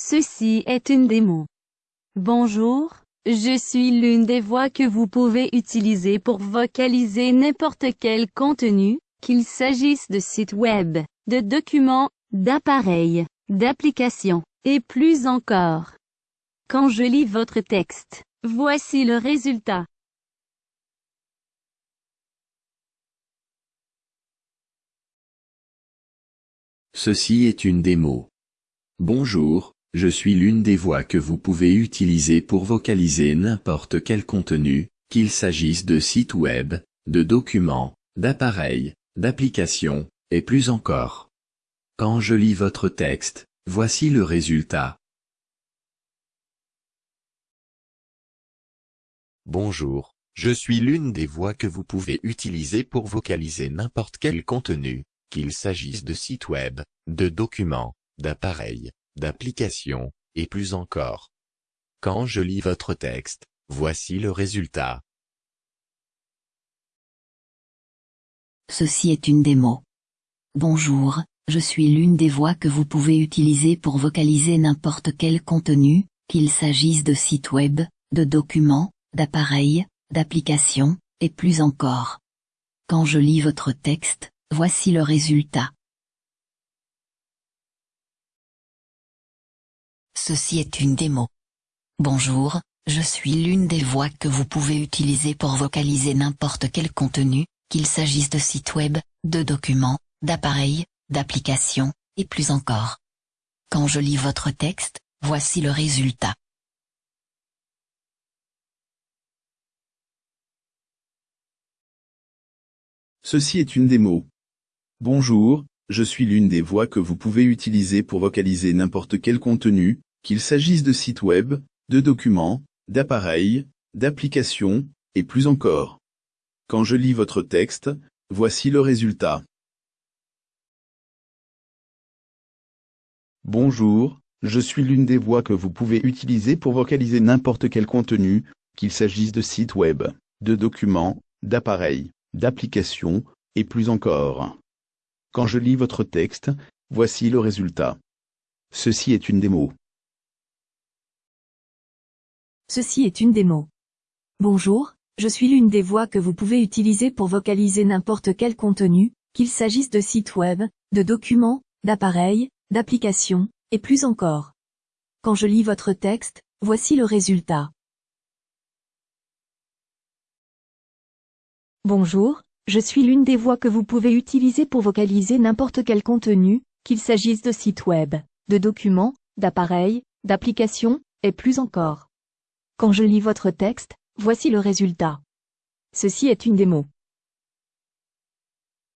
Ceci est une démo. Bonjour, je suis l'une des voix que vous pouvez utiliser pour vocaliser n'importe quel contenu, qu'il s'agisse de sites web, de documents, d'appareils, d'applications, et plus encore. Quand je lis votre texte, voici le résultat. Ceci est une démo. Bonjour, je suis l'une des voix que vous pouvez utiliser pour vocaliser n'importe quel contenu, qu'il s'agisse de sites web, de documents, d'appareils, d'applications, et plus encore. Quand je lis votre texte, voici le résultat. Bonjour, je suis l'une des voix que vous pouvez utiliser pour vocaliser n'importe quel contenu, qu'il s'agisse de sites web, de documents, d'appareils, d'applications, et plus encore. Quand je lis votre texte, voici le résultat. Ceci est une démo. Bonjour, je suis l'une des voix que vous pouvez utiliser pour vocaliser n'importe quel contenu, qu'il s'agisse de sites web, de documents, d'appareils, d'applications, et plus encore. Quand je lis votre texte, Voici le résultat. Ceci est une démo. Bonjour, je suis l'une des voix que vous pouvez utiliser pour vocaliser n'importe quel contenu, qu'il s'agisse de sites web, de documents, d'appareils, d'applications, et plus encore. Quand je lis votre texte, voici le résultat. Ceci est une démo. Bonjour, je suis l'une des voix que vous pouvez utiliser pour vocaliser n'importe quel contenu, qu'il s'agisse de sites web, de documents, d'appareils, d'applications, et plus encore. Quand je lis votre texte, voici le résultat. Bonjour, je suis l'une des voix que vous pouvez utiliser pour vocaliser n'importe quel contenu, qu'il s'agisse de sites web, de documents, d'appareils, d'applications, et plus encore. Quand je lis votre texte, voici le résultat. Ceci est une démo. Ceci est une démo. Bonjour, je suis l'une des voix que vous pouvez utiliser pour vocaliser n'importe quel contenu, qu'il s'agisse de sites web, de documents, d'appareils, d'applications, et plus encore. Quand je lis votre texte, voici le résultat. Bonjour, je suis l'une des voix que vous pouvez utiliser pour vocaliser n'importe quel contenu, qu'il s'agisse de sites web, de documents, d'appareils, d'applications, et plus encore. Quand je lis votre texte, voici le résultat. Ceci est une démo.